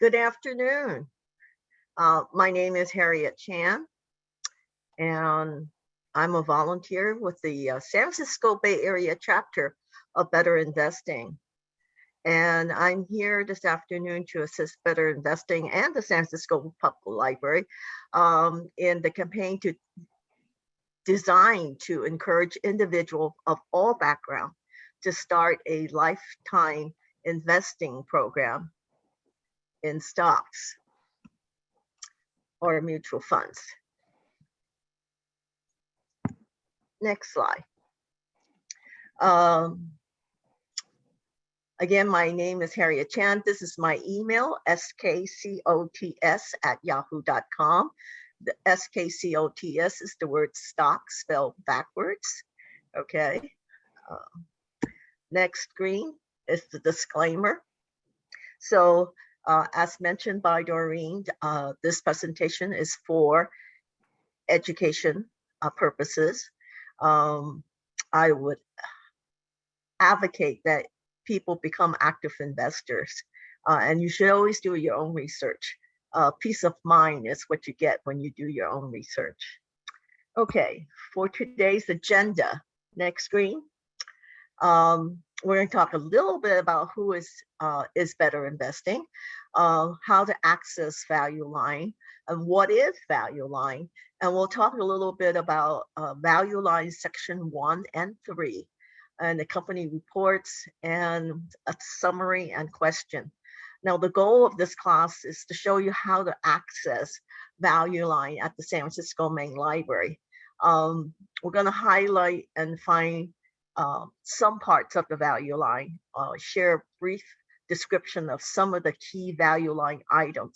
Good afternoon. Uh, my name is Harriet Chan, and I'm a volunteer with the uh, San Francisco Bay Area chapter of Better Investing. And I'm here this afternoon to assist Better Investing and the San Francisco Public Library um, in the campaign to design to encourage individuals of all background to start a lifetime investing program in stocks or mutual funds. Next slide. Um, again, my name is Harriet Chan. This is my email, skcots at yahoo.com. The skcots is the word stock spelled backwards. Okay. Uh, next screen is the disclaimer. So uh, as mentioned by Doreen, uh, this presentation is for education uh, purposes. Um, I would advocate that people become active investors uh, and you should always do your own research. Uh, peace of mind is what you get when you do your own research. Okay, for today's agenda, next screen. Um, we're going to talk a little bit about who is uh, is better investing, uh, how to access value line, and what is value line. And we'll talk a little bit about uh, value line section one and three, and the company reports and a summary and question. Now, the goal of this class is to show you how to access value line at the San Francisco Main Library. Um, we're going to highlight and find uh, some parts of the value line, uh, share a brief description of some of the key value line items.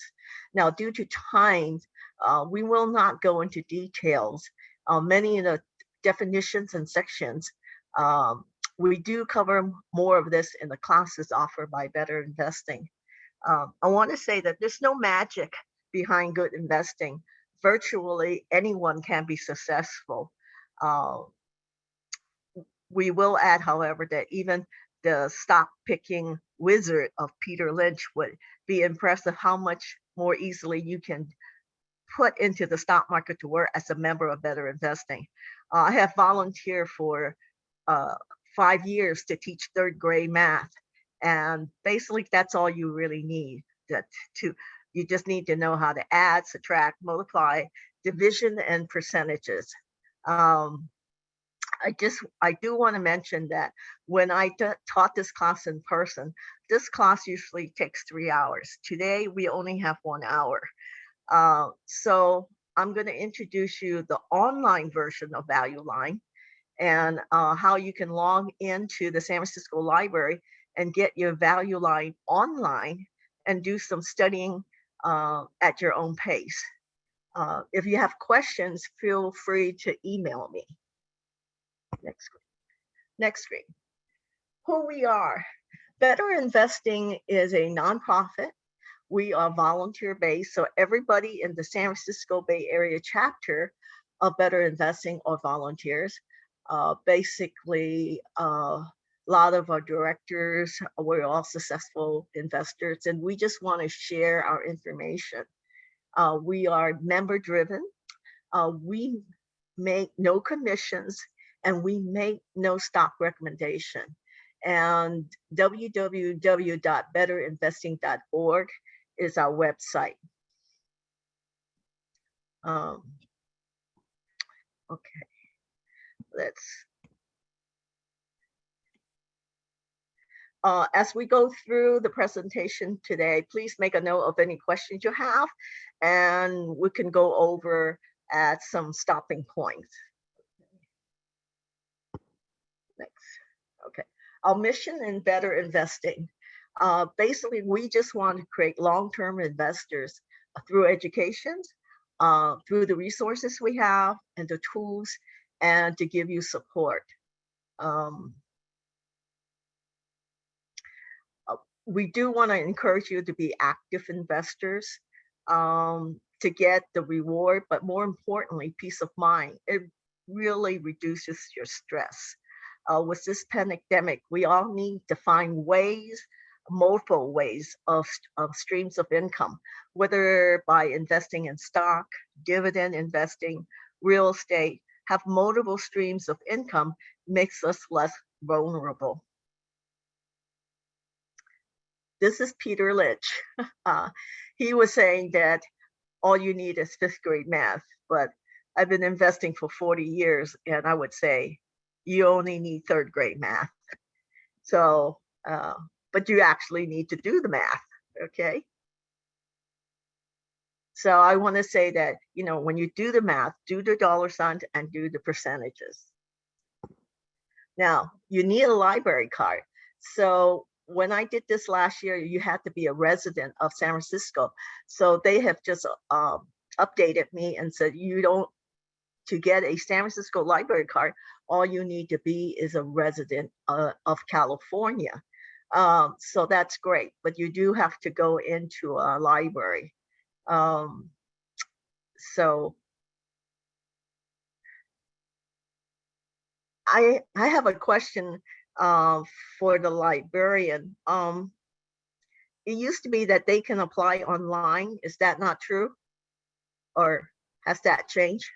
Now, due to time, uh, we will not go into details. Uh, many of the definitions and sections, um, we do cover more of this in the classes offered by Better Investing. Um, I want to say that there's no magic behind good investing. Virtually anyone can be successful. Uh, we will add, however, that even the stock picking wizard of Peter Lynch would be impressed of how much more easily you can put into the stock market to work as a member of Better Investing. Uh, I have volunteered for uh, five years to teach third grade math. And basically that's all you really need that to, you just need to know how to add, subtract, multiply, division and percentages. Um, I just, I do want to mention that when I taught this class in person, this class usually takes three hours. Today, we only have one hour. Uh, so I'm going to introduce you the online version of Value Line and uh, how you can log into the San Francisco Library and get your Value Line online and do some studying uh, at your own pace. Uh, if you have questions, feel free to email me. Next screen. Next screen. Who we are. Better Investing is a nonprofit. We are volunteer based, so everybody in the San Francisco Bay Area chapter of Better Investing are volunteers. Uh, basically, uh, a lot of our directors, we're all successful investors, and we just want to share our information. Uh, we are member driven. Uh, we make no commissions and we make no stock recommendation. And www.betterinvesting.org is our website. Um, okay, let's Uh, as we go through the presentation today, please make a note of any questions you have, and we can go over at some stopping points. Our mission in better investing. Uh, basically, we just want to create long-term investors through education, uh, through the resources we have and the tools, and to give you support. Um, uh, we do want to encourage you to be active investors um, to get the reward, but more importantly, peace of mind. It really reduces your stress uh, with this pandemic, we all need to find ways multiple ways of, of streams of income, whether by investing in stock, dividend investing, real estate, have multiple streams of income makes us less vulnerable. This is Peter Lynch. Uh, he was saying that all you need is fifth grade math, but I've been investing for 40 years and I would say you only need third grade math. So, uh, but you actually need to do the math, okay? So I want to say that, you know, when you do the math, do the dollar signs and do the percentages. Now, you need a library card. So when I did this last year, you had to be a resident of San Francisco. So they have just um, updated me and said, you don't, to get a San Francisco library card, all you need to be is a resident uh, of California. Um, so that's great, but you do have to go into a library. Um, so I, I have a question uh, for the librarian. Um, it used to be that they can apply online. Is that not true? Or has that changed?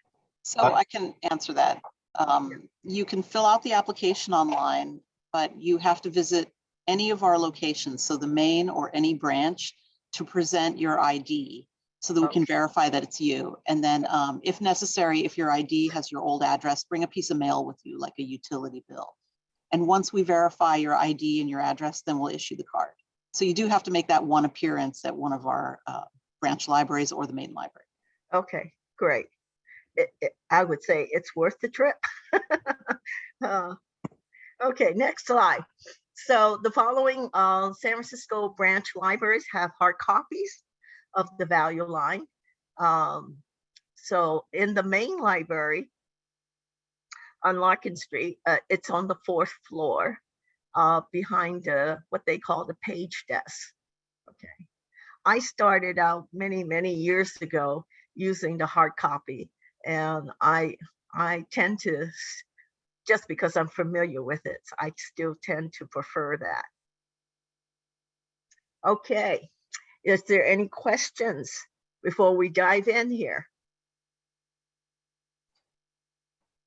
So I can answer that. Um, you can fill out the application online, but you have to visit any of our locations, so the main or any branch, to present your ID so that we can verify that it's you. And then um, if necessary, if your ID has your old address, bring a piece of mail with you, like a utility bill. And once we verify your ID and your address, then we'll issue the card. So you do have to make that one appearance at one of our uh, branch libraries or the main library. Okay, great. It, it, I would say it's worth the trip. Uh, Okay, next slide. So the following uh, San Francisco branch libraries have hard copies of the value line. Um, So in the main library on Larkin Street, uh, it's on the fourth floor uh, behind the, what they call the page desk. Okay. I started out many, many years ago using the hard copy and I, I tend to, just because I'm familiar with it, I still tend to prefer that. Okay, is there any questions before we dive in here?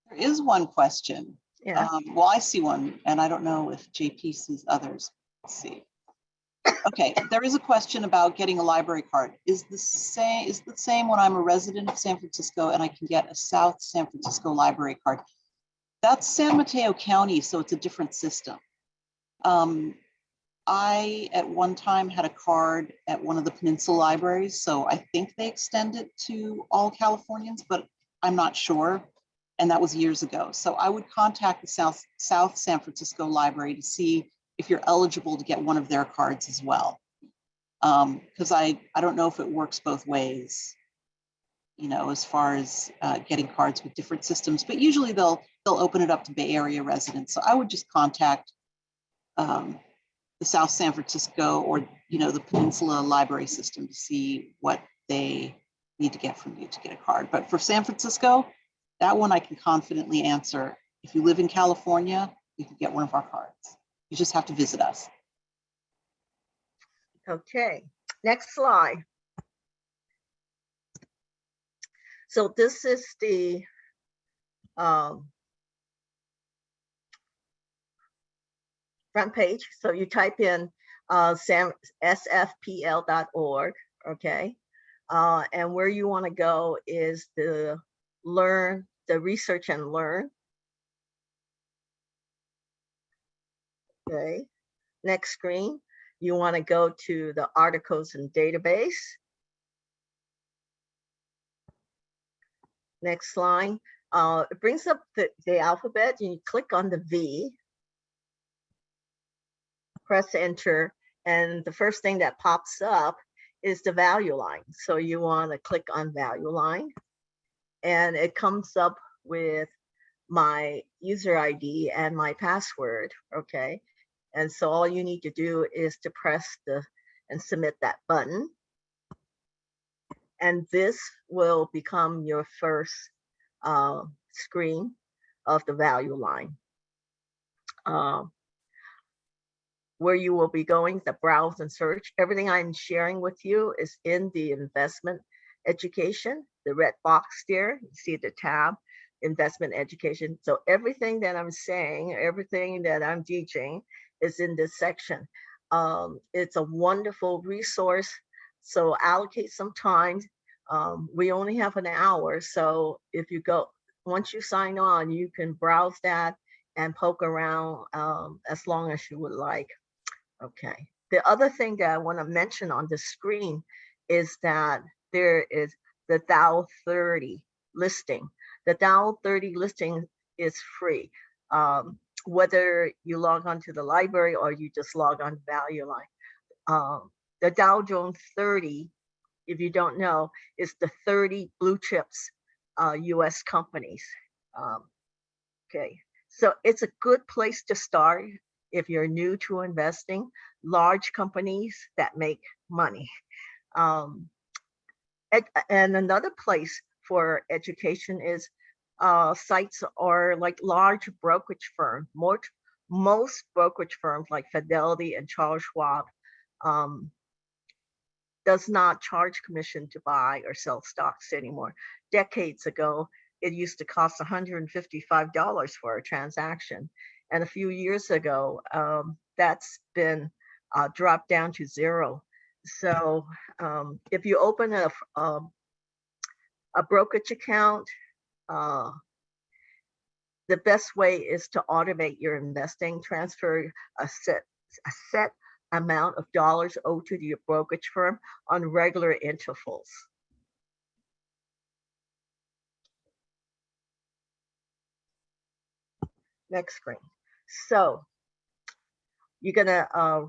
There is one question. Yeah, Um, well, I see one, and I don't know if JP sees others. Let's see. Okay, there is a question about getting a library card. Is the same, is the same when I'm a resident of San Francisco and I can get a South San Francisco library card? That's San Mateo County, so it's a different system. Um, I, at one time, had a card at one of the Peninsula libraries, so I think they extend it to all Californians, but I'm not sure and that was years ago. So I would contact the South, South San Francisco Library to see if you're eligible to get one of their cards as well. Um, because I, I don't know if it works both ways, you know, as far as uh, getting cards with different systems, but usually they'll, they'll open it up to Bay Area residents. So I would just contact um, the South San Francisco or, you know, the Peninsula Library System to see what they need to get from you to get a card. But for San Francisco, that one I can confidently answer. If you live in California, you can get one of our cards. You just have to visit us. okay, next slide. So this is the um, front page. So you type in uh, sfpl.org, okay? Uh, and where you want to go is the learn, the research and learn. Okay, next screen, you want to go to the articles and database. Next line, uh, it brings up the, the alphabet and you click on the V. Press enter and the first thing that pops up is the value line. So you want to click on value line and it comes up with my user ID and my password, okay? And so all you need to do is to press the and submit that button. And this will become your first uh, screen of the value line. Um, where you will be going, the browse and search. Everything I'm sharing with you is in the investment education, the red box there. You see the tab, investment education. So everything that I'm saying, everything that I'm teaching is in this section. Um, it's a wonderful resource. So allocate some time. Um, we only have an hour. So if you go, once you sign on, you can browse that and poke around um, as long as you would like. Okay. The other thing that I want to mention on the screen is that there is the Dow 30 listing. The Dow 30 listing is free. Um, whether you log on to the library or you just log on Value Line. Um, the Dow Jones 30, if you don't know, is the 30 blue chips uh, US companies. Um, okay, so it's a good place to start if you're new to investing, large companies that make money. Um, and another place for education is uh, sites are like large brokerage firms. More, most brokerage firms like Fidelity and Charles Schwab um, does not charge commission to buy or sell stocks anymore. Decades ago, it used to cost $155 for a transaction. And a few years ago, um, that's been uh, dropped down to zero. So um, if you open a, a, a brokerage account, uh, the best way is to automate your investing, transfer a set, a set amount of dollars owed to your brokerage firm on regular intervals. Next screen. So you're gonna, uh,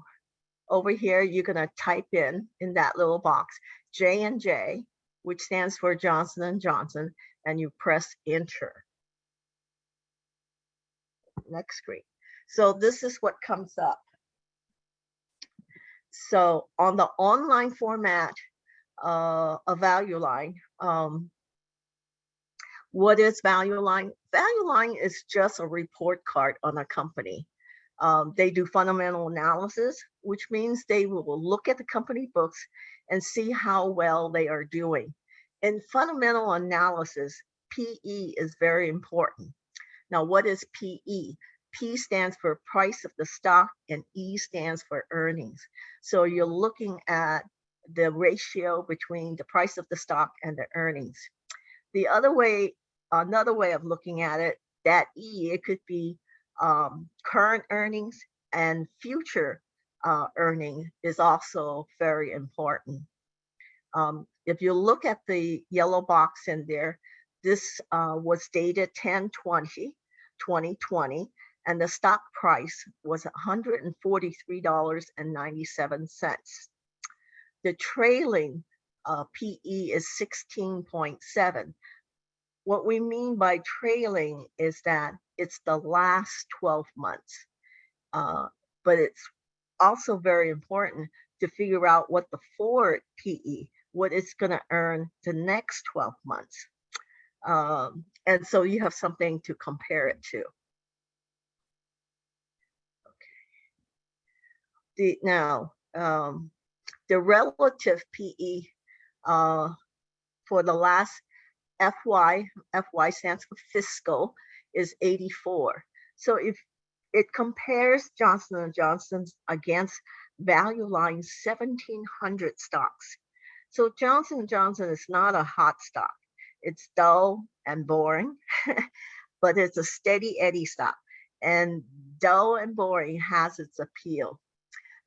over here, you're gonna type in, in that little box, J and J, which stands for Johnson and Johnson, and you press enter. Next screen. So this is what comes up. So on the online format, uh, a value line, um, what is value line? Value line is just a report card on a company. Um, they do fundamental analysis, which means they will look at the company books and see how well they are doing. In fundamental analysis, PE is very important. Now, what is PE? P stands for price of the stock and E stands for earnings. So you're looking at the ratio between the price of the stock and the earnings. The other way, another way of looking at it, that E, it could be um, current earnings and future uh, earning is also very important. Um, if you look at the yellow box in there, this uh, was dated 10-20, 2020, and the stock price was $143.97. The trailing uh, PE is 16.7. What we mean by trailing is that it's the last 12 months, uh, but it's also very important to figure out what the forward PE, what it's going to earn the next 12 months. Um, and so you have something to compare it to. the now um, the relative PE uh, for the last FY, FY stands for fiscal, is 84. So if it compares Johnson & Johnson against value line 1700 stocks. So Johnson & Johnson is not a hot stock. It's dull and boring, but it's a steady Eddie stock. And dull and boring has its appeal.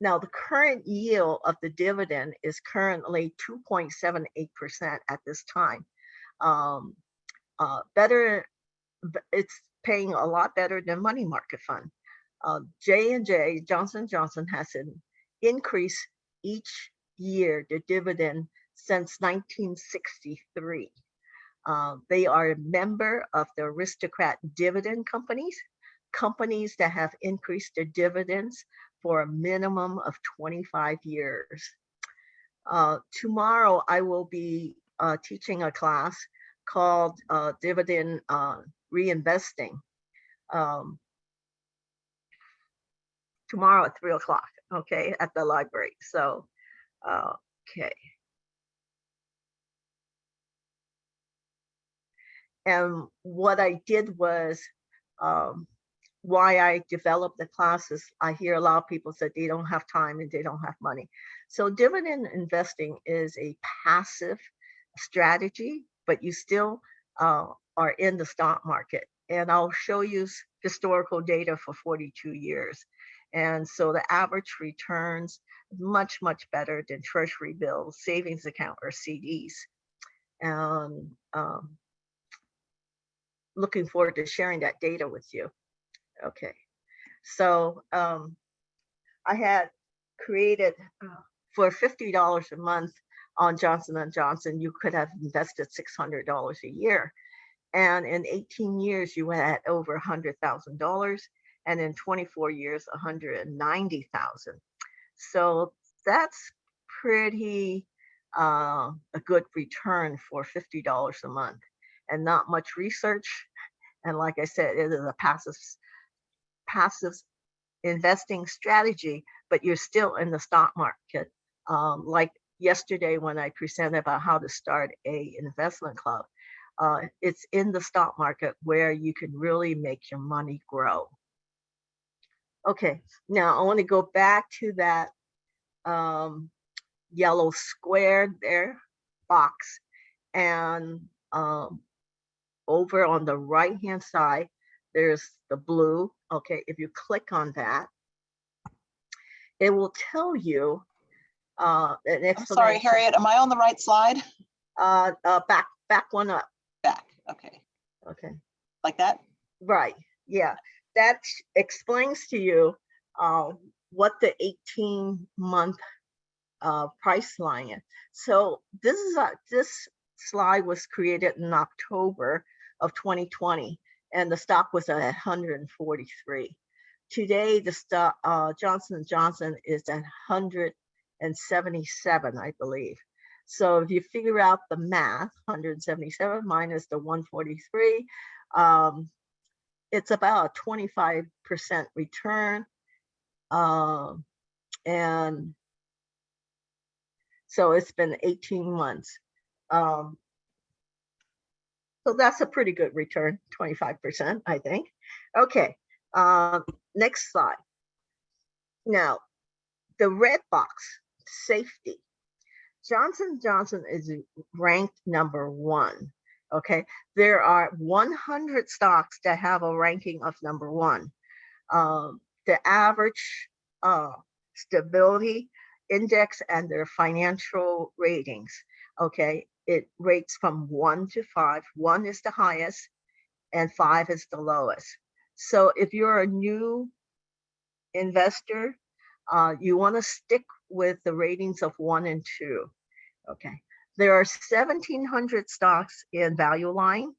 Now, the current yield of the dividend is currently 2.78% at this time. Um, uh, better, it's paying a lot better than money market fund. Uh, J and J Johnson Johnson has an increase each year the dividend since 1963. Uh, they are a member of the aristocrat dividend companies, companies that have increased their dividends for a minimum of 25 years. Uh, tomorrow, I will be uh, teaching a class called uh, Dividend uh, Reinvesting. Um, tomorrow at three o'clock, okay, at the library. So, uh, okay. And what I did was, um, why I developed the classes, I hear a lot of people said they don't have time and they don't have money. So dividend investing is a passive strategy, but you still uh, are in the stock market. And I'll show you historical data for 42 years. And so the average returns much, much better than treasury bills, savings account or CDs. Um, looking forward to sharing that data with you. Okay, so um, I had created uh, for fifty dollars a month on Johnson Johnson. You could have invested six hundred dollars a year, and in eighteen years you had over a hundred thousand dollars, and in twenty four years, a hundred and ninety thousand. So that's pretty uh, a good return for fifty dollars a month, and not much research. And like I said, it is a passive passive investing strategy, but you're still in the stock market. Um, like yesterday when I presented about how to start a investment club, uh, it's in the stock market where you can really make your money grow. Okay, now I want to go back to that um, yellow square there box and um, over on the right hand side there's the blue okay if you click on that it will tell you uh an I'm sorry. Harriet, am I on the right slide? uh, uh back back one up Back, okay, okay like that? right yeah that explains to you uh what the 18 month uh price line is so this is a this slide was created in october of 2020 and the stock was at 143 today the stock uh johnson johnson is at 177 i believe so if you figure out the math 177 minus the 143 um it's about a 25% return. Um, and so it's been 18 months. Um, so that's a pretty good return, 25%, I think. Okay, um, next slide. Now, the red box, safety. Johnson Johnson is ranked number one. Okay, there are 100 stocks that have a ranking of number one. Um, the average uh, stability index and their financial ratings. Okay, it rates from one to five. One is the highest, and five is the lowest. So if you're a new investor, uh, you want to stick with the ratings of one and two. Okay. There are 1,700 stocks in Value Line,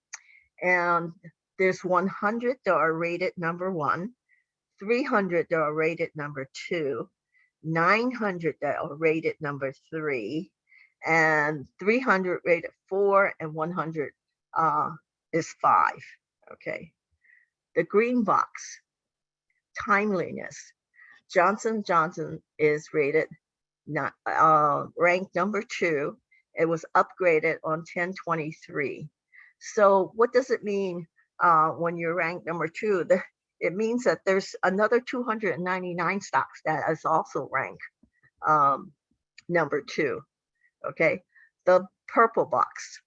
and there's 100 that are rated number one, 300 that are rated number two, 900 that are rated number three, and 300 rated four, and 100 uh, is five. Okay. The green box, timeliness. Johnson Johnson is rated not uh, ranked number two. It was upgraded on 1023. So what does it mean uh, when you're ranked number two? The, it means that there's another 299 stocks that is also ranked um, number two. Okay, the purple box.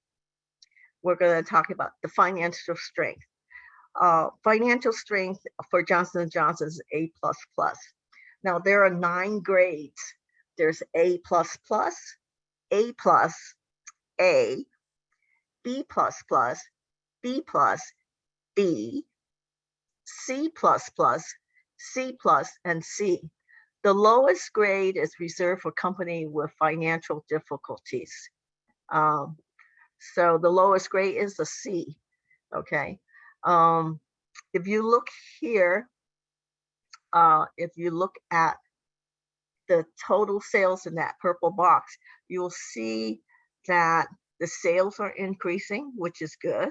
We're going to talk about the financial strength. Uh, financial strength for Johnson & Johnson is A++. Plus Now there are nine grades there's A plus plus, A plus, A, B plus plus, B plus, B, C C and C. The lowest grade is reserved for company with financial difficulties. Um, so the lowest grade is a C, okay? Um, if you look here, uh, if you look at the total sales in that purple box, you'll see that the sales are increasing, which is good.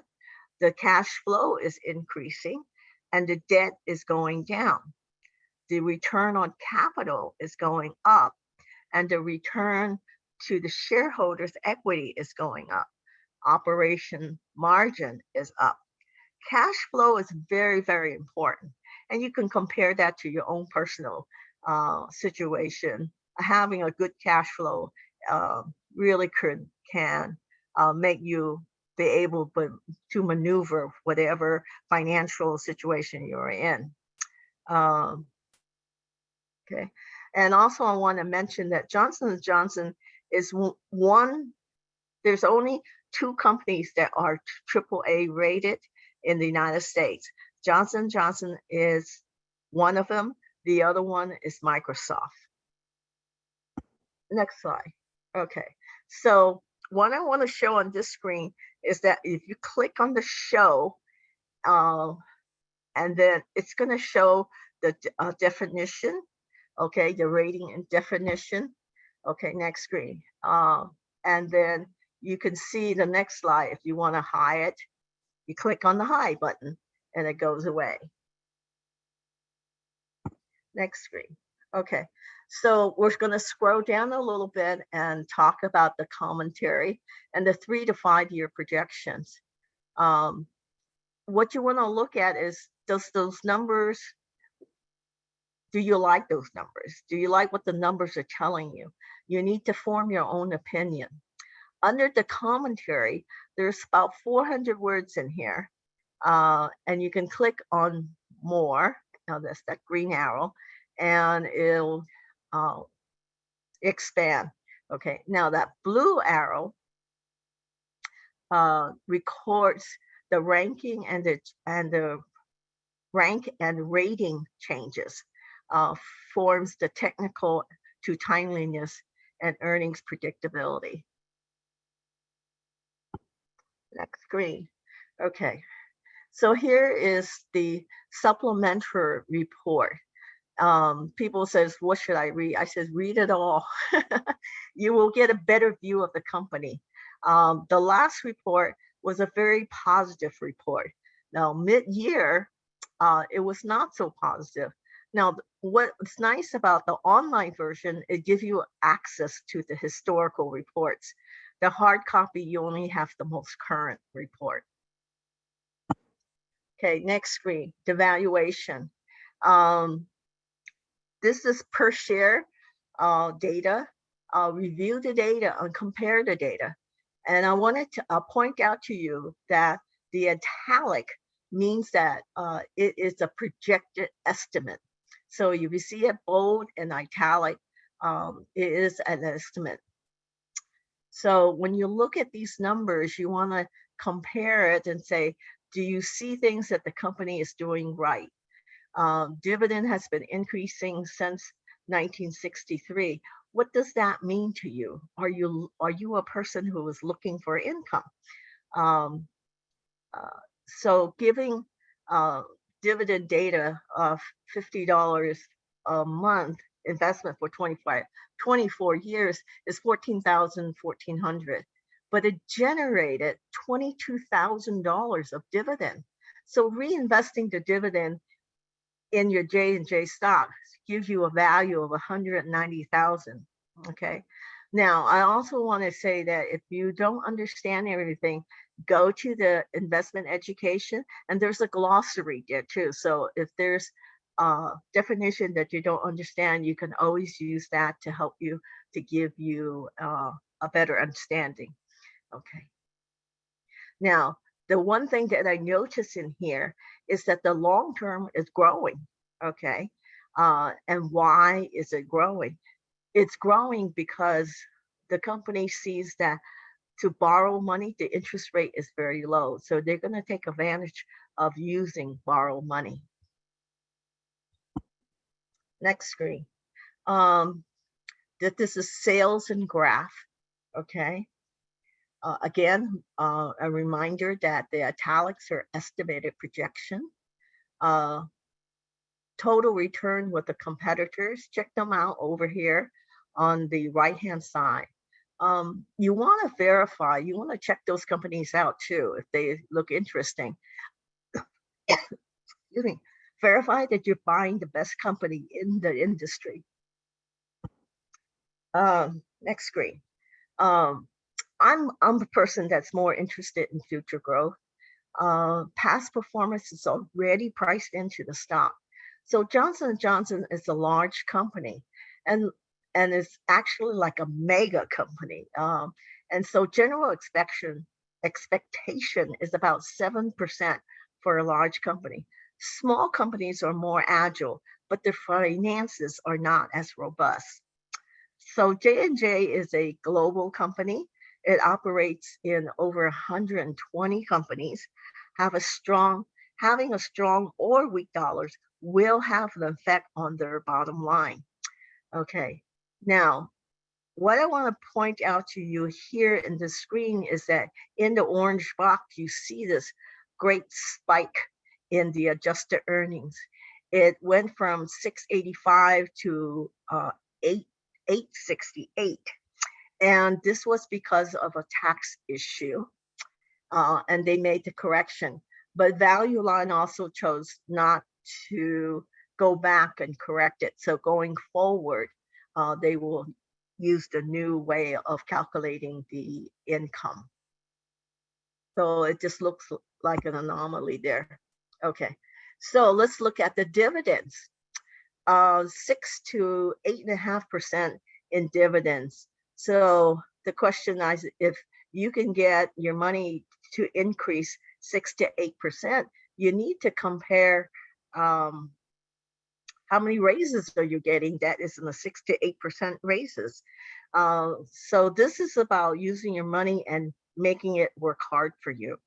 The cash flow is increasing and the debt is going down. the return on capital is going up and the return to the shareholders' equity is going up. Operation margin is up. Cash flow is very, very important. And you can compare that to your own personal uh, situation. Having a good cash flow uh, really could can uh, make you be able to, to maneuver whatever financial situation you're in. Um, okay, and also I want to mention that Johnson & Johnson is one, there's only two companies that are AAA rated in the United States. Johnson & Johnson is one of them. The other one is Microsoft. Next slide. Okay, so what I want to show on this screen is that if you click on the show, uh, and then it's going to show the uh, definition, okay, the rating and definition. Okay, next screen. Uh, and then you can see the next slide. If you want to hide it, you click on the hide button and it goes away. Next screen. Okay, so we're going to scroll down a little bit and talk about the commentary and the three to five year projections. Um, what you want to look at is does those numbers, do you like those numbers? Do you like what the numbers are telling you? You need to form your own opinion. Under the commentary, there's about 400 words in here. Uh, and you can click on more. Now that's that green arrow, and it'll uh, expand. Okay, now that blue arrow uh, records the ranking and the and the rank and rating changes, uh, forms the technical to timeliness and earnings predictability. Next screen. Okay, so here is the supplementary report. Um, people says, what should I read? I says, read it all. you will get a better view of the company. Um, the last report was a very positive report. Now, mid-year, uh, it was not so positive. Now, what's nice about the online version, it gives you access to the historical reports. The hard copy, you only have the most current report. Okay, next screen, the valuation. Um, this is per share uh, data. Uh, review the data and compare the data. And I wanted to uh, point out to you that the italic means that uh, it is a projected estimate. So you see it bold and italic, um, it is an estimate. So when you look at these numbers, you want to compare it and say, do you see things that the company is doing right? Um, dividend has been increasing since 1963. What does that mean to you? Are you are you a person who is looking for income? Um, uh, so giving uh, dividend data of $50 a month investment for 25, 24 years is 14,000, 1400, but it generated $22,000 of dividend. So reinvesting the dividend in your J and J stocks gives you a value of 190,000. Okay. Now, I also want to say that if you don't understand everything, go to the investment education and there's a glossary there too. So if there's a definition that you don't understand, you can always use that to help you to give you uh, a better understanding. Okay. Now, the one thing that I notice in here is that the long term is growing. Okay. Uh, and why is it growing? It's growing because the company sees that to borrow money, the interest rate is very low. So they're going to take advantage of using borrow money. Next screen. Um, that this is sales and graph. Okay. Uh, again, uh, a reminder that the italics are estimated projection. Uh, total return with the competitors, check them out over here on the right-hand side. Um, you want to verify, you want to check those companies out too if they look interesting. Excuse me. verify that you're buying the best company in the industry. Um, next screen. Um, I'm I'm a person that's more interested in future growth. Uh, past performance is already priced into the stock. So Johnson & Johnson is a large company and and it's actually like a mega company. Um, and so general expectation expectation is about 7% for a large company. Small companies are more agile, but their finances are not as robust. So J&J is a global company. It operates in over 120 companies, have a strong, having a strong or weak dollars will have an effect on their bottom line. Okay, now what I want to point out to you here in the screen is that in the orange box, you see this great spike in the adjusted earnings. It went from 685 to uh, 8, 868. And this was because of a tax issue. Uh, and they made the correction. But Value Line also chose not to go back and correct it. So going forward, uh, they will use the new way of calculating the income. So it just looks like an anomaly there. Okay, so let's look at the dividends. Uh, six to eight and a half percent in dividends. So the question is if you can get your money to increase six to eight percent, you need to compare um, how many raises are you getting that is in the six to eight percent raises. Uh, so this is about using your money and making it work hard for you.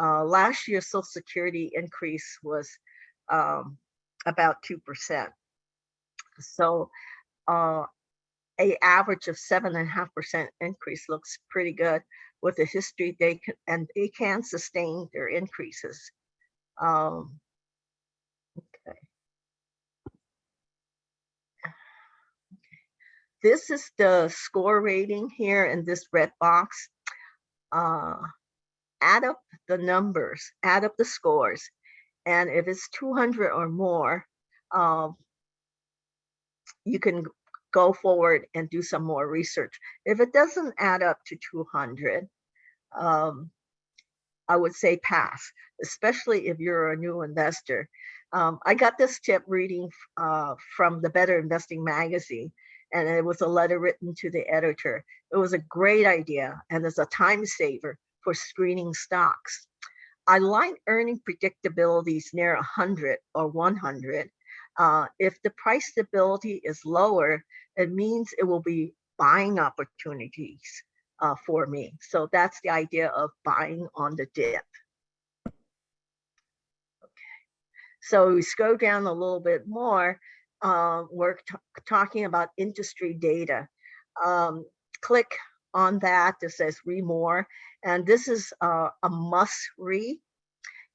Uh, last year's Social Security increase was um, about 2%. So uh, a average of seven and a half percent increase looks pretty good with the history they can, and they can sustain their increases. Um, okay. This is the score rating here in this red box. Uh, add up the numbers, add up the scores. And if it's 200 or more, um, you can go forward and do some more research. If it doesn't add up to 200, um, I would say pass, especially if you're a new investor. Um, I got this tip reading uh, from the Better Investing magazine, and it was a letter written to the editor. It was a great idea, and it's a time saver for screening stocks. I like earning predictabilities near 100 or 100. Uh, if the price stability is lower, it means it will be buying opportunities uh, for me. So that's the idea of buying on the dip. Okay. So we scroll down a little bit more. Uh, we're talking about industry data. Um, click on that that says read more. And this is uh, a must read.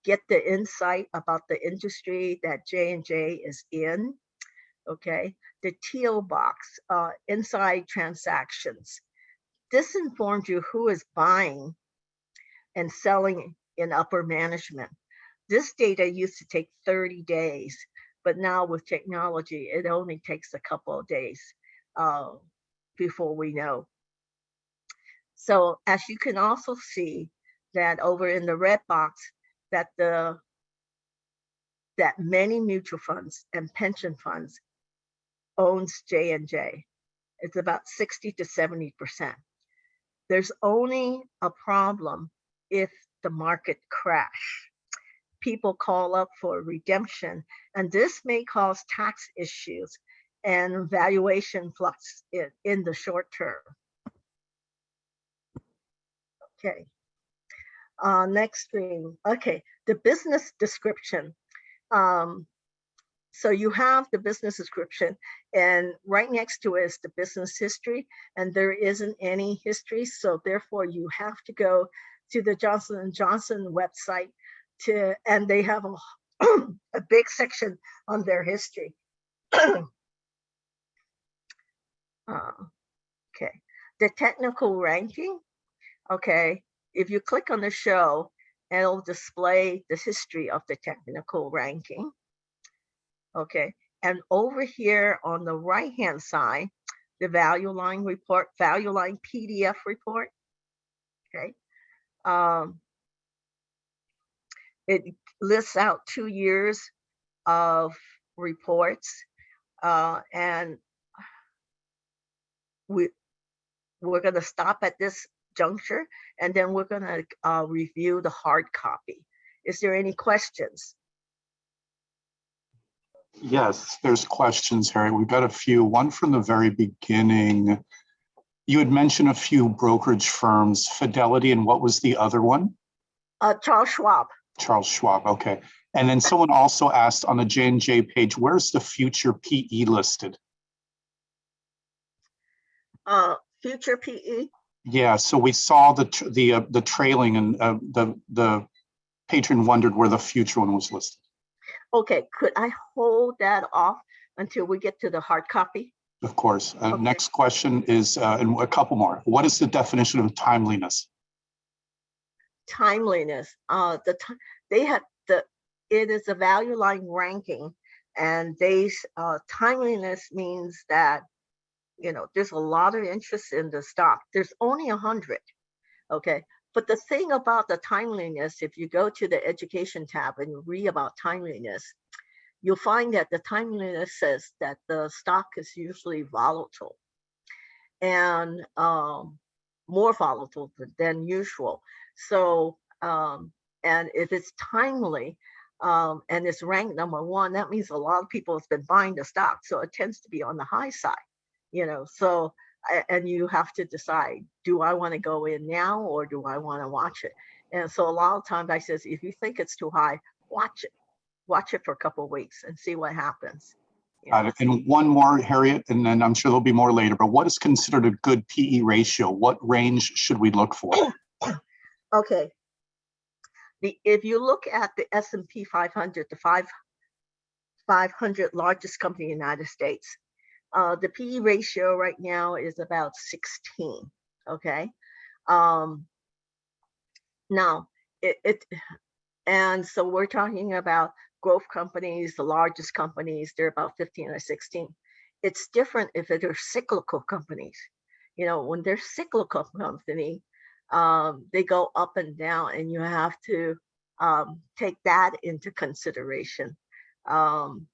Get the insight about the industry that J&J is in. Okay, the teal box, uh, inside transactions. This informs you who is buying and selling in upper management. This data used to take 30 days, but now with technology, it only takes a couple of days uh, before we know. So as you can also see that over in the red box, that the that many mutual funds and pension funds owns J&J. It's about 60 to 70%. There's only a problem if the market crash. People call up for redemption, and this may cause tax issues and valuation flux in, in the short term. Okay. Uh, next screen. Okay, the business description. Um, so you have the business description and right next to it is the business history and there isn't any history. So therefore you have to go to the Johnson & Johnson website to, and they have a, a big section on their history. uh, okay, the technical ranking. Okay, if you click on the show, it'll display the history of the technical ranking. Okay, and over here on the right-hand side, the value line report, value line PDF report. Okay. Um, it lists out two years of reports. Uh, and we, we're gonna stop at this juncture and then we're gonna uh, review the hard copy. Is there any questions? Yes, there's questions, Harry. We've got a few. One from the very beginning. You had mentioned a few brokerage firms, Fidelity, and what was the other one? Uh, Charles Schwab, Charles Schwab, okay. And then someone also asked on the J and J page, where's the future PE listed? uh, Future PE, Yeah, so we saw the, the, uh, the trailing and uh, the, the patron wondered where the future one was listed. okay, could I hold that off until we get to the hard copy? Of course. Uh, Okay. Next question is, uh, and a couple more. What is the definition of timeliness? timeliness, uh, the, they had the, it is a value line ranking. And they, uh, timeliness means that, you know, there's a lot of interest in the stock. There's only a hundred. Okay, but the thing about the timeliness, if you go to the education tab and read about timeliness, you'll find that the timeliness says that the stock is usually volatile and um, more volatile than usual. So, um, and if it's timely um, and it's ranked number one, that means a lot of people have been buying the stock. So it tends to be on the high side, you know. So, and you have to decide, do I want to go in now or do I want to watch it? And so a lot of times I says, if you think it's too high, watch it, watch it for a couple of weeks and see what happens. you know. And one more, Harriet, and then I'm sure there'll be more later, but what is considered a good PE ratio? What range should we look for? Okay. The, if you look at the S and P five hundred, the five, five hundred largest company in the United States, uh, the PE ratio right now is about sixteen, okay? Um, now, it, it, and so we're talking about growth companies, the largest companies, they're about fifteen or sixteen. It's different if they're cyclical companies. You know, when they're cyclical company, um, they go up and down and you have to um, take that into consideration. Um,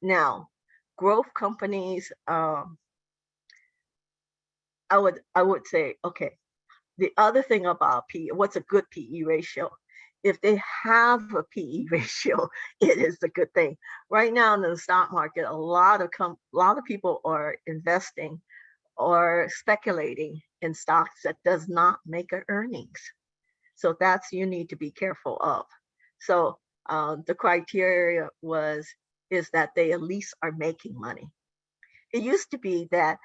now, growth companies, um, I would I would say, okay, the other thing about PE, what's a good PE ratio? If they have a PE ratio, it is a good thing. Right now in the stock market, a lot of com- a lot of people are investing or speculating in stocks that does not make a earnings. So that's you need to be careful of. So uh, the criteria was is that they at least are making money. It used to be that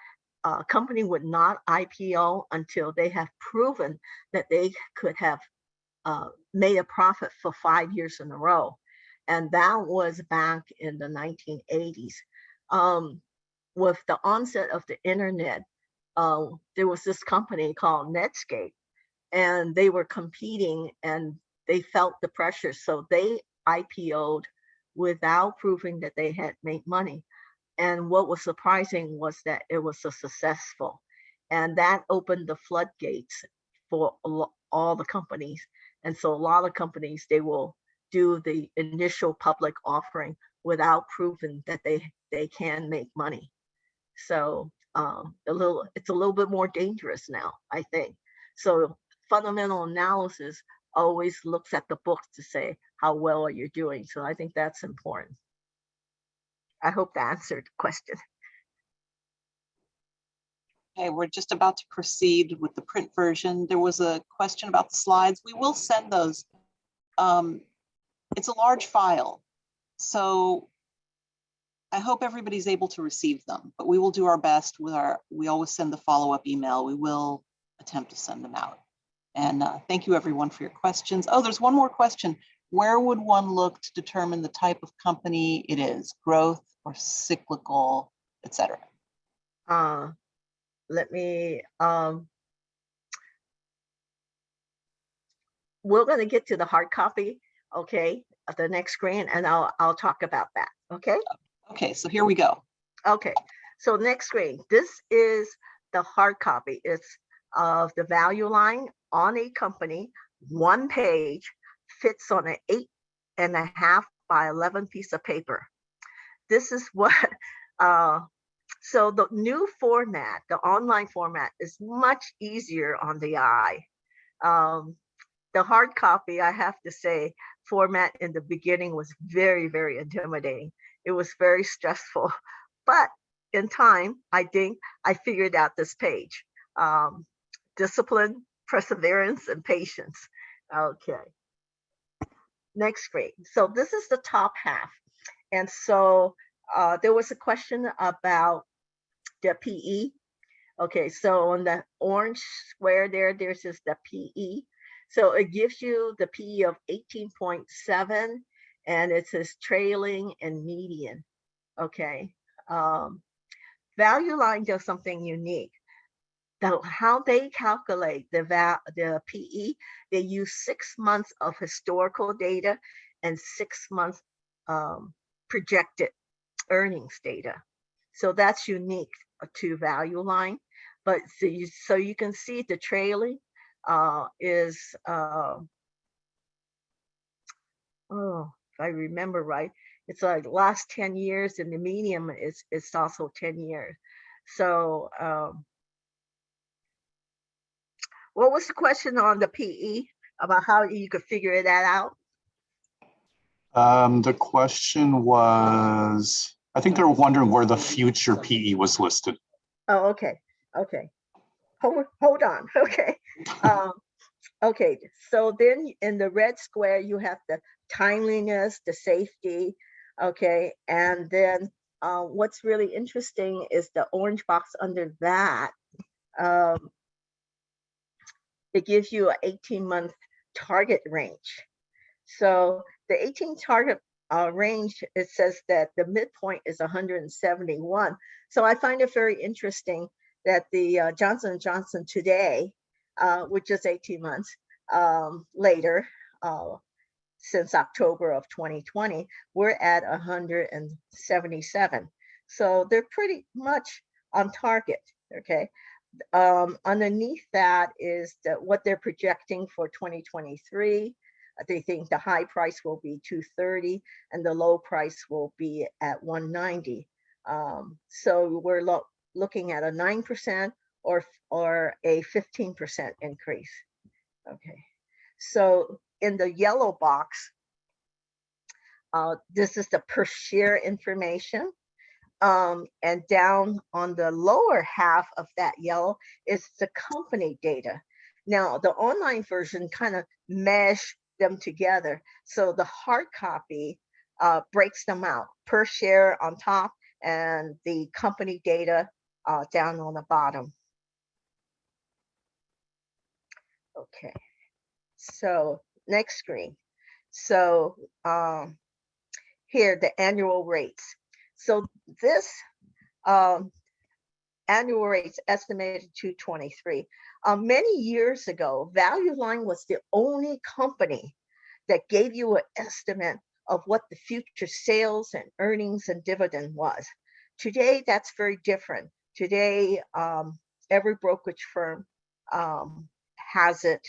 a company would not IPO until they have proven that they could have uh, made a profit for five years in a row. And that was back in the 1980s. Um, with the onset of the internet, uh, there was this company called Netscape, and they were competing and they felt the pressure. So they IPO'd without proving that they had made money. And what was surprising was that it was so successful. And that opened the floodgates for all the companies. And so a lot of companies, they will do the initial public offering without proving that they, they can make money. So um, a little, it's a little bit more dangerous now, I think. So fundamental analysis always looks at the books to say how well are you doing. So I think that's important. I hope that answered the question. Okay, we're just about to proceed with the print version. There was a question about the slides. We will send those. Um, It's a large file, so I hope everybody's able to receive them, but we will do our best with our, we always send the follow-up email. We will attempt to send them out. And uh, thank you, everyone, for your questions. Oh, there's one more question. Where would one look to determine the type of company it is, growth or cyclical, et cetera? Uh, let me, um, we're gonna get to the hard copy, okay? the next screen and I'll, I'll talk about that, okay? Okay, so here we go. Okay, so next screen, this is the hard copy. It's of the value line on a company, one page, fits on an eight and a half by 11 piece of paper. This is what, uh, so the new format, the online format is much easier on the eye. Um, the hard copy, I have to say, format in the beginning was very, very intimidating. It was very stressful, but in time, I think I figured out this page. Um, discipline, perseverance, and patience. Okay. Next screen. So this is the top half. And so uh, there was a question about the PE. Okay, so on the orange square there, there's just the PE. So it gives you the PE of 18.7 and it says trailing and median. Okay. Um, value line does something unique. The, how they calculate the val the PE, they use six months of historical data and six months um, projected earnings data. So that's unique to value line. But so you, so you can see the trailing uh, is, uh, oh, if I remember right, it's like last 10 years and the medium is, is also 10 years. So um, what was the question on the PE about how you could figure that out? Um, the question was, I think they were wondering where the future PE was listed. Oh, okay, okay. Hold, hold on, okay. Um, okay, so then in the red square, you have the timeliness, the safety, okay? And then uh, what's really interesting is the orange box under that. Um, it gives you an 18 month target range. So the 18 target uh, range, it says that the midpoint is 171. So I find it very interesting that the uh, Johnson & Johnson today, uh, which is 18 months um, later, uh, since October of 2020, we're at 177. So they're pretty much on target, okay? Um, underneath that is the, what they're projecting for 2023. They think the high price will be 230 and the low price will be at 190. Um, so we're lo looking at a 9% or, or a 15% increase. Okay, so in the yellow box, uh, this is the per share information. Um, and down on the lower half of that yellow is the company data. Now, the online version kind of mesh them together. So the hard copy uh, breaks them out per share on top and the company data uh, down on the bottom. Okay, so next screen. So um, here, the annual rates. So this um, annual rates estimated to 23. Um, many years ago, Value Line was the only company that gave you an estimate of what the future sales and earnings and dividend was. Today, that's very different. Today, um, every brokerage firm um, has it.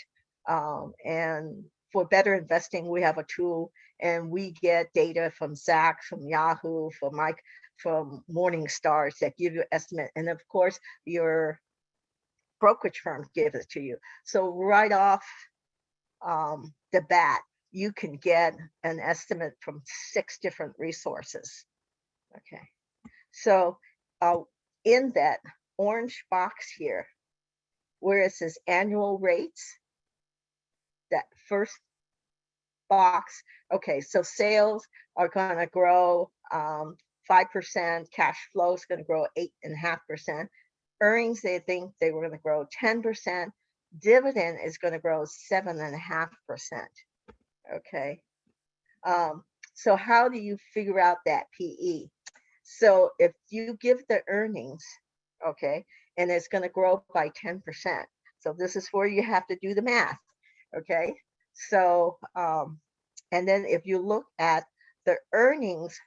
Um, and for better investing, we have a tool and we get data from Zacks, from Yahoo, from Mike, from Morningstars that give you estimate. And of course, your brokerage firm gives it to you. So right off um, the bat, you can get an estimate from six different resources. Okay, so uh, in that orange box here, where it says annual rates, that first box, okay, so sales are gonna grow um, 5%, cash flow is grow and a half percent. Earnings, they think they were gonna grow 10%. Dividend is grow and a half percent, okay? Um, so how do you figure out that PE? So if you give the earnings, okay, and it's gonna grow by 10%. So this is where you have to do the math, okay? So um, And then if you look at the earnings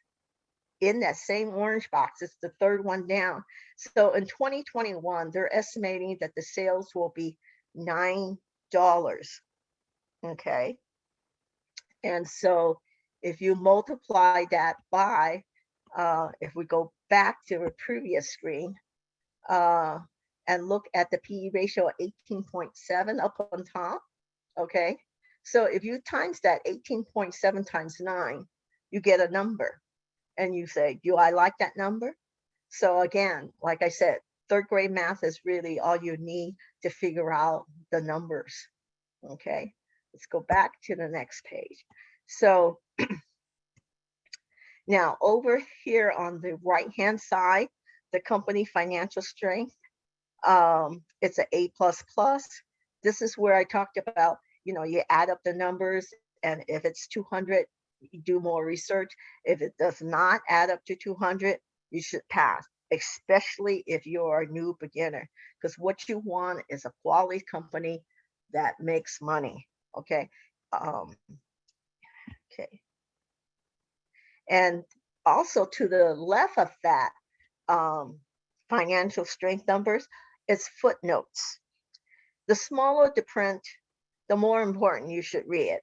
in that same orange box, it's the third one down. So in 2021, they're estimating that the sales will be $9. Okay. And so if you multiply that by, uh, if we go back to a previous screen, uh, and look at the PE ratio of 18.7 up on top, okay? So if you times that 18.7 times nine, you get a number. And you say, do I like that number? So again, like I said, third grade math is really all you need to figure out the numbers, okay? Let's go back to the next page. So now over here on the right-hand side, the company financial strength, um, it's an A. This is where I talked about, you know, you add up the numbers and if it's 200, you do more research. If it does not add up to 200, you should pass, especially if you're a new beginner, because what you want is a quality company that makes money, okay? Um, okay. And also to the left of that, um, financial strength numbers, it's footnotes. The smaller the print, the more important you should read.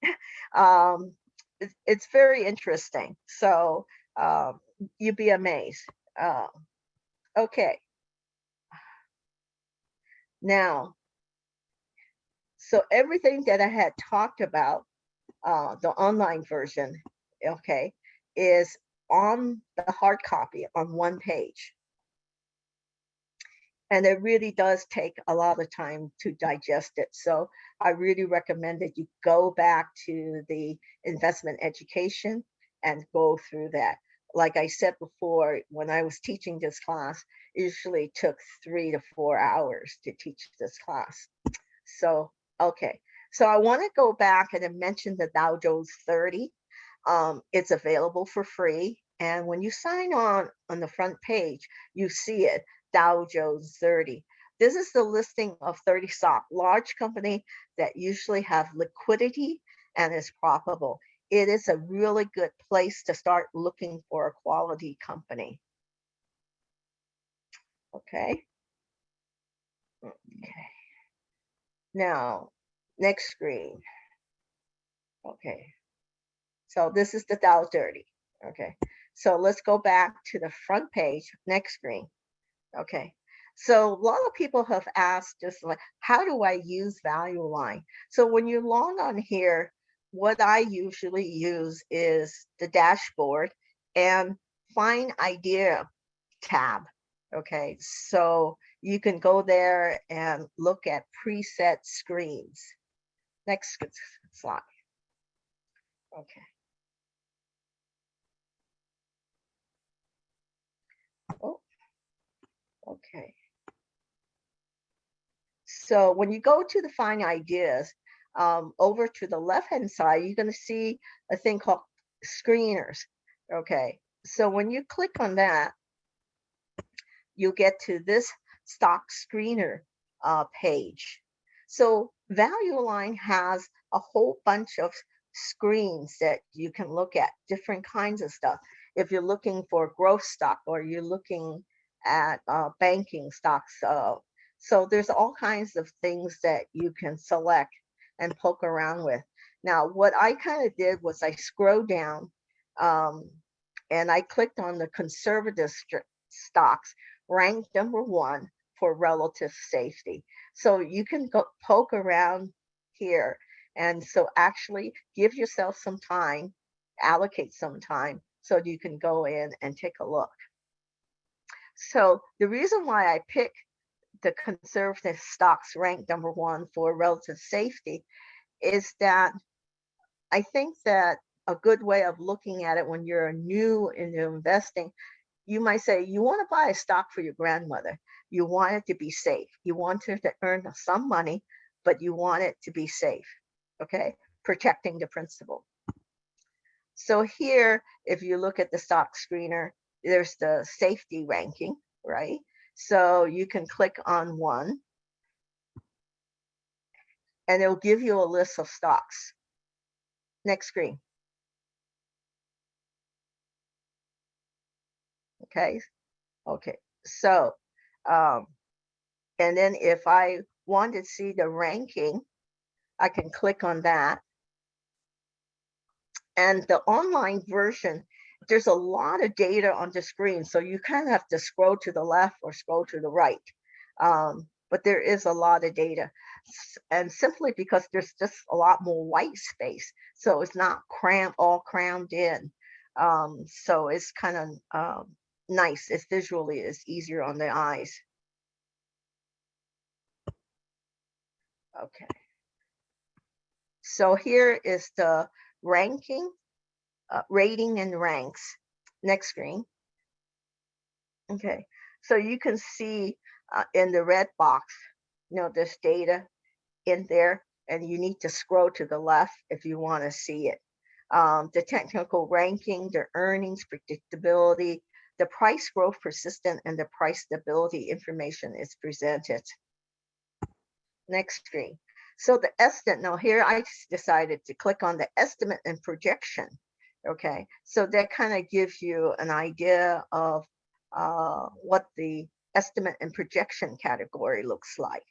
um, it, it's very interesting. So um, you'd be amazed. Uh, okay. Now, so everything that I had talked about, uh, the online version, okay, is on the hard copy on one page. And it really does take a lot of time to digest it. So I really recommend that you go back to the investment education and go through that. Like I said before, when I was teaching this class, it usually took three to four hours to teach this class. So, okay. So I want to go back and then mention the Dow Jones 30. Um, it's available for free. And when you sign on on the front page, you see it, Dow Jones 30. This is the listing of 30 stock, large company that usually have liquidity and is profitable. It is a really good place to start looking for a quality company. Okay. Okay. Now, next screen. Okay. So this is the Dow 30. Okay. So let's go back to the front page, next screen. Okay. So a lot of people have asked just like, how do I use value line? So when you log on here, what I usually use is the dashboard and find idea tab. Okay. So you can go there and look at preset screens. Next slide. Okay. Okay. So when you go to the find ideas, um, over to the left-hand side, you're going to see a thing called screeners. Okay. So when you click on that, you get to this stock screener uh, page. So Value Line has a whole bunch of screens that you can look at, different kinds of stuff. If you're looking for growth stock or you're looking at uh, banking stocks. Uh, so there's all kinds of things that you can select and poke around with. Now, what I kind of did was I scrolled down um, and I clicked on the conservative stocks ranked number one for relative safety. So you can go poke around here. And so actually give yourself some time, allocate some time so you can go in and take a look. So the reason why I pick the conservative stocks ranked number one for relative safety is that I think that a good way of looking at it when you're new into investing, you might say you want to buy a stock for your grandmother. You want it to be safe. You want her to earn some money, but you want it to be safe. Okay, protecting the principal. So here, if you look at the stock screener, there's the safety ranking, right? So you can click on one and it'll give you a list of stocks. Next screen. Okay, okay, so, um, and then if I want to see the ranking, I can click on that. And the online version, there's a lot of data on the screen, so you kind of have to scroll to the left or scroll to the right. Um, but there is a lot of data. And simply because there's just a lot more white space, so it's not crammed, all crammed in. Um, so it's kind of um, nice. It's visually, it's easier on the eyes. Okay. So here is the ranking, uh, rating and ranks. Next screen. Okay, so you can see uh, in the red box, you know, this data in there and you need to scroll to the left if you want to see it. Um, the technical ranking, the earnings predictability, the price growth persistent and the price stability information is presented. Next screen. So the estimate, now here I decided to click on the estimate and projection. Okay, so that kind of gives you an idea of uh, what the estimate and projection category looks like.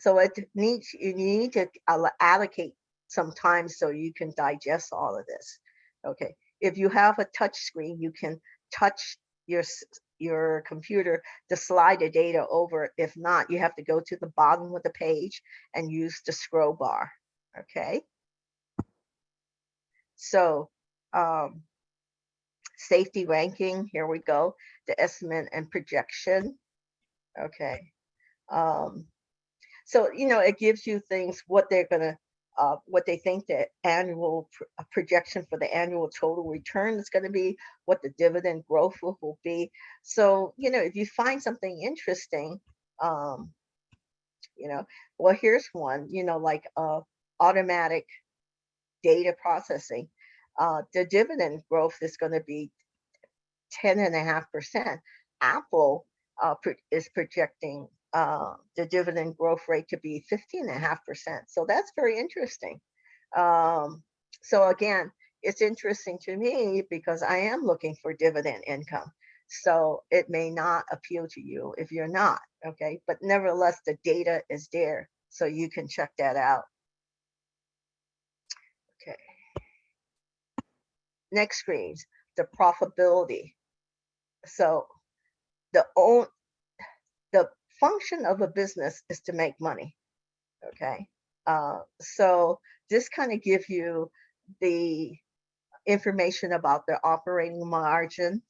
So it needs, you need to allocate some time so you can digest all of this. Okay, if you have a touch screen, you can touch your, your computer to slide the data over. If not, you have to go to the bottom of the page and use the scroll bar, okay? So, um, safety ranking, here we go, the estimate and projection. Okay. Um, so, you know, it gives you things, what they're gonna, uh, what they think the annual pr- uh, projection for the annual total return is gonna be, what the dividend growth will, will be. So, you know, if you find something interesting, um, you know, well, here's one, you know, like, uh, automatic data processing. Uh, the dividend growth is gonna be ten and a half percent. Apple uh, is projecting uh, the dividend growth rate to be fifteen and a half percent. So that's very interesting. Um, so again, it's interesting to me because I am looking for dividend income. So it may not appeal to you if you're not, okay? But nevertheless, the data is there, so you can check that out. Okay. Next screens, the profitability. So the own the function of a business is to make money. Okay. Uh, so this kind of give you the information about the operating margins,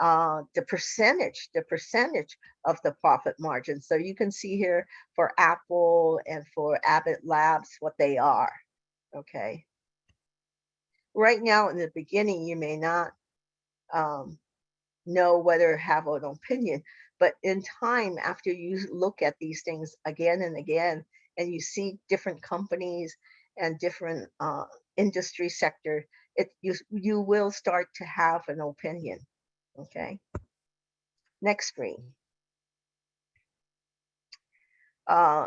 uh, the percentage, the percentage of the profit margin. So you can see here for Apple and for Abbott Labs what they are. Okay. Right now, in the beginning, you may not um, know whether have an opinion, but in time, after you look at these things again and again, and you see different companies and different uh, industry sector, it you you will start to have an opinion. Okay. Next screen. Uh,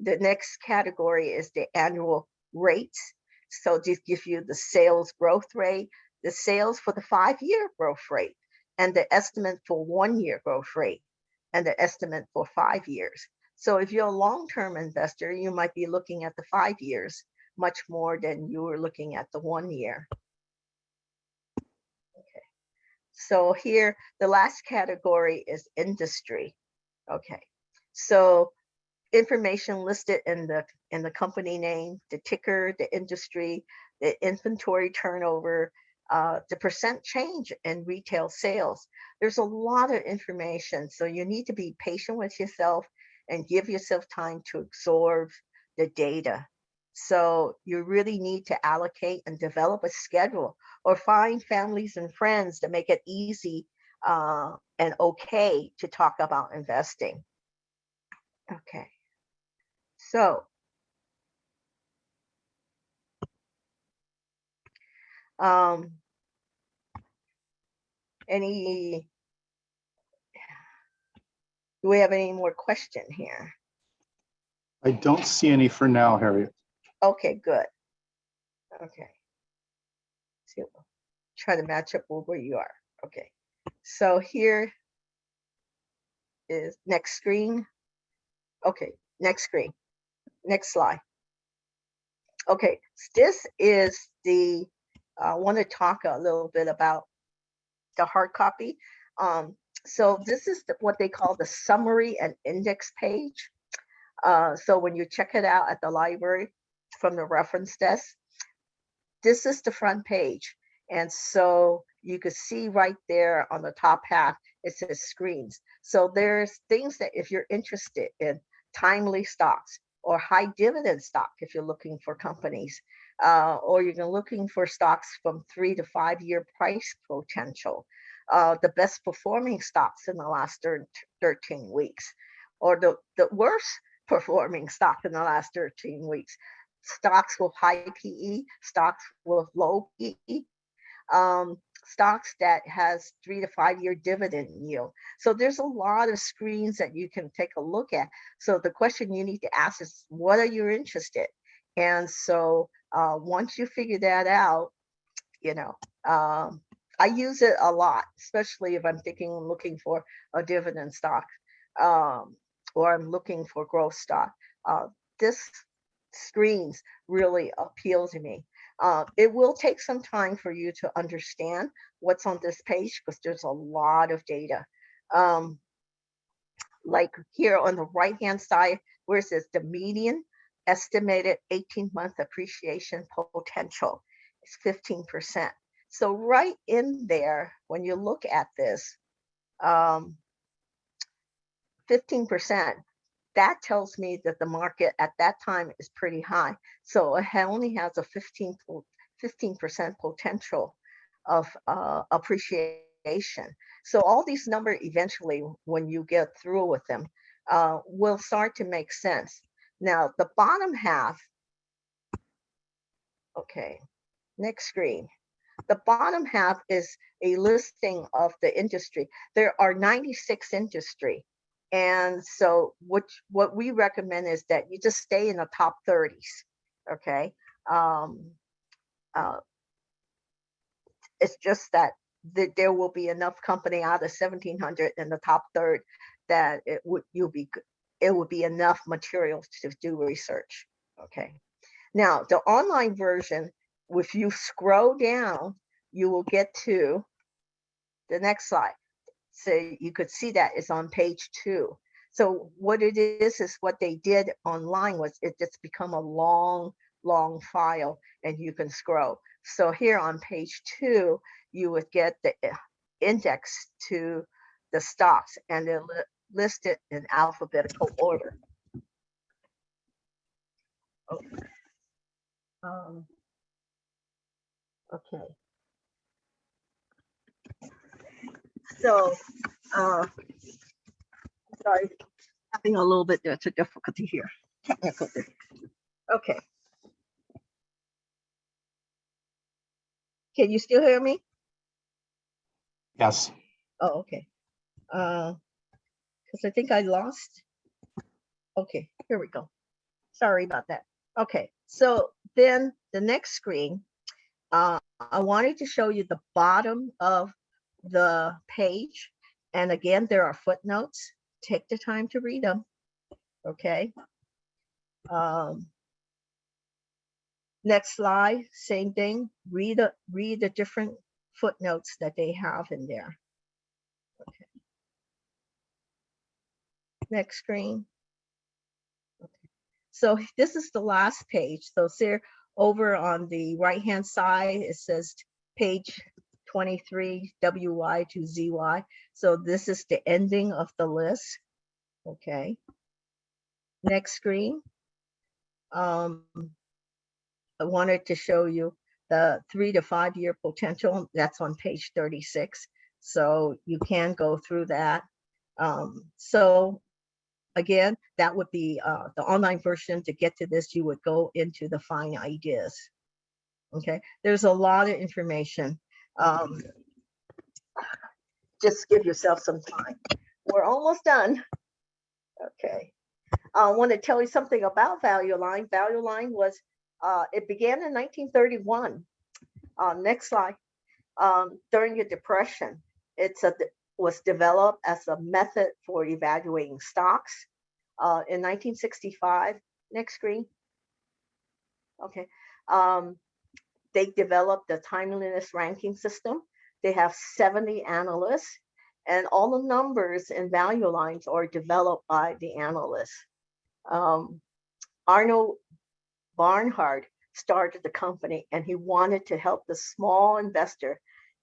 the next category is the annual rates. So this gives you the sales growth rate, the sales for the five-year growth rate, and the estimate for one-year growth rate, and the estimate for five years. So if you're a long-term investor, you might be looking at the five years much more than you were looking at the one year. Okay. So here, the last category is industry. Okay. So information listed in the in the company name, the ticker, the industry, the inventory turnover, uh, the percent change in retail sales. There's a lot of information, so you need to be patient with yourself and give yourself time to absorb the data. So you really need to allocate and develop a schedule or find families and friends to make it easy uh, and okay to talk about investing. Okay. So um, any, do we have any more question here? I don't see any for now, Harriet. Okay, good. Okay. See, try to match up with where you are. Okay. So here is next screen. Okay, next screen. Next slide. Okay, this is the, I want to talk a little bit about the hard copy. Um, so this is the- what they call the summary and index page. Uh, so when you check it out at the library from the reference desk, this is the front page. And so you could see right there on the top half, it says screens. So there's things that if you're interested in timely stocks or high dividend stock, if you're looking for companies, uh, or you're looking for stocks from three to five year price potential, uh, the best performing stocks in the last 13 weeks, or the, the worst performing stock in the last 13 weeks, stocks with high PE, stocks with low PE, um, stocks that has three to five year dividend yield. So there's a lot of screens that you can take a look at. So the question you need to ask is, what are you interested? And so uh, once you figure that out, you know, um, I use it a lot, especially if I'm thinking, I'm looking for a dividend stock, um, or I'm looking for growth stock. Uh, this screens really appeal to me. Uh, it will take some time for you to understand what's on this page because there's a lot of data. Um, like here on the right hand side, where it says the median estimated 18 month appreciation potential is 15%. So, right in there, when you look at this, um, 15%, that tells me that the market at that time is pretty high. So it only has a 15, 15% potential of uh, appreciation. So all these numbers eventually, when you get through with them, uh, will start to make sense. Now, the bottom half, okay, next screen. The bottom half is a listing of the industry. There are 96 industry. And so what, what we recommend is that you just stay in the top 30s, okay? Um, uh, it's just that th- there will be enough company out of 1700 in the top third that it would, you'll be, it would be enough material to do research, okay? Now, the online version, if you scroll down, you will get to the next slide. So you could see that it's on page two. So what it is, is what they did online was it just become a long, long file and you can scroll. So here on page two, you would get the uh, index to the stocks and li- listed in alphabetical order. Okay. Um, okay. So, uh, sorry, having a little bit of difficulty here. Technical. Okay. Can you still hear me? Yes, Oh, okay. Uh, because I think I lost. Okay, here we go. Sorry about that. Okay, so then the next screen, uh, I wanted to show you the bottom of the page. And again, there are footnotes. Take the time to read them. Okay. Um, next slide, same thing. Read the read the different footnotes that they have in there. Next screen. So this is the last page. So over on the right hand side, it says page 23 WY to ZY. So this is the ending of the list. Okay. Next screen. Um, I wanted to show you the three to five year potential. That's on page 36. So you can go through that. Um, so again, that would be uh, the online version. To get to this, you would go into the find ideas. Okay, there's a lot of information. Um, just give yourself some time. We're almost done. Okay. I want to tell you something about Value Line. Value Line was Uh, it began in 1931. Uh, next slide. Um, during the Depression, it's a, was developed as a method for evaluating stocks. Uh, in 1965, next screen. Okay. Um, they developed the timeliness ranking system. They have 70 analysts and all the numbers and value lines are developed by the analysts. Um, Arnold Bernhard started the company and he wanted to help the small investor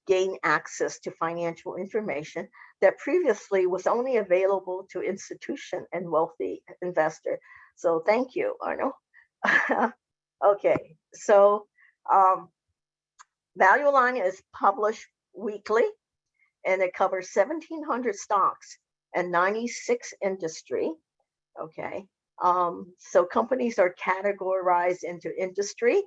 gain access to financial information that previously was only available to institution and wealthy investor. So thank you, Arnold. okay, so um, Value Line is published weekly and it covers 1700 stocks and 96 industry. Okay, um, so companies are categorized into industry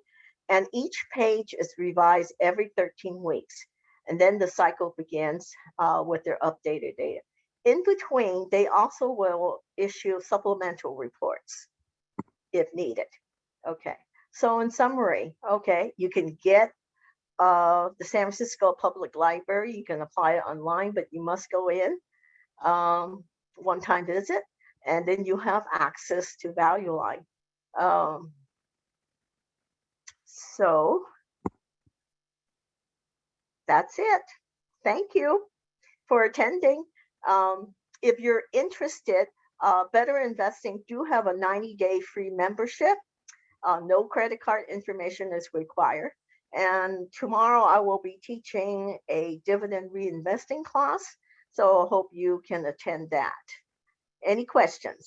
and each page is revised every 13 weeks. And then the cycle begins uh, with their updated data. In between, they also will issue supplemental reports if needed. Okay, so in summary, okay, you can get uh, the San Francisco Public Library. You can apply it online, but you must go in um, one time visit, and then you have access to Value Line. Um, so that's it. Thank you for attending. Um, if you're interested, uh, Better Investing do have a 90-day free membership. Uh, no credit card information is required. And tomorrow I will be teaching a dividend reinvesting class. So I hope you can attend that. Any questions?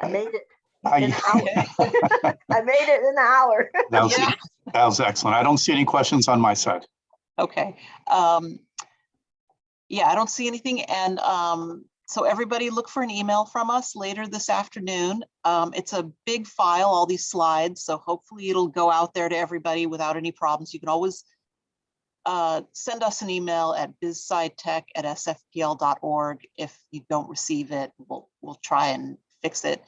I made it I- an hour. I made it in an hour. That was, Yeah. that was excellent. I don't see any questions on my side. Okay. Um, yeah, I don't see anything. And um, so everybody look for an email from us later this afternoon. Um, it's a big file, all these slides. So hopefully it'll go out there to everybody without any problems. You can always uh, send us an email at bizscitech@sfpl.org. If you don't receive it, we'll, we'll try and fix it.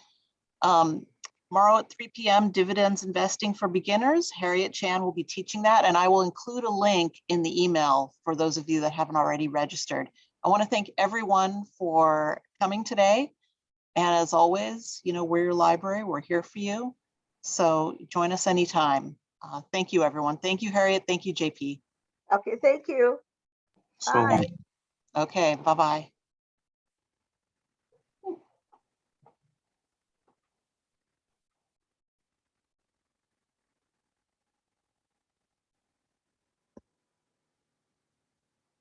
Um, Tomorrow at 3 PM, dividends investing for beginners. Harriet Chan will be teaching that, and I will include a link in the email for those of you that haven't already registered. I want to thank everyone for coming today. And as always, you know, we're your library. We're here for you. So join us anytime. Uh, Thank you, everyone. Thank you, Harriet. Thank you, JP. Okay, thank you. Bye. long. Okay, bye-bye.